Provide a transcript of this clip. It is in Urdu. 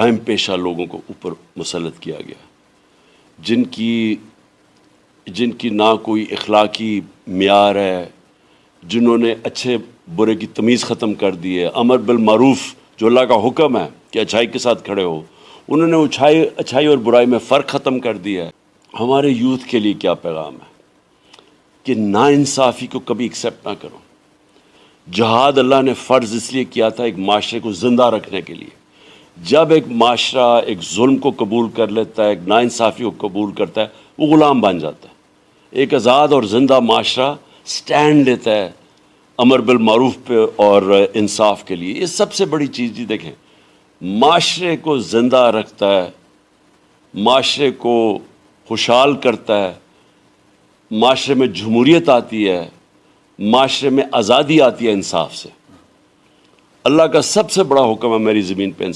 اہم پیشہ لوگوں کو اوپر مسلط کیا گیا۔ جن کی جن کی نہ کوئی اخلاقی معیار ہے، جنہوں نے اچھے برے کی تمیز ختم کر دی ہے، امر بالمعروف، جو اللہ کا حکم ہے کہ اچھائی کے ساتھ کھڑے ہو، انہوں نے اچھائی اچھائی اور برائی میں فرق ختم کر دیا ہے۔ ہمارے یوتھ کے لیے کیا پیغام ہے؟ کہ نا انصافی کو کبھی ایکسیپٹ نہ کرو۔ جہاد اللہ نے فرض اس لیے کیا تھا ایک معاشرے کو زندہ رکھنے کے لیے۔ جب ایک معاشرہ ایک ظلم کو قبول کر لیتا ہے، ایک نا انصافی کو قبول کرتا ہے، وہ غلام بن جاتا ہے۔ ایک آزاد اور زندہ معاشرہ سٹینڈ لیتا ہے امر بالمعروف پہ اور انصاف کے لیے۔ یہ سب سے بڑی چیز جی دیکھیں، معاشرے کو زندہ رکھتا ہے، معاشرے کو خوشحال کرتا ہے، معاشرے میں جمہوریت آتی ہے، معاشرے میں آزادی آتی ہے انصاف سے۔ اللہ کا سب سے بڑا حکم ہے میری زمین پہ انصاف۔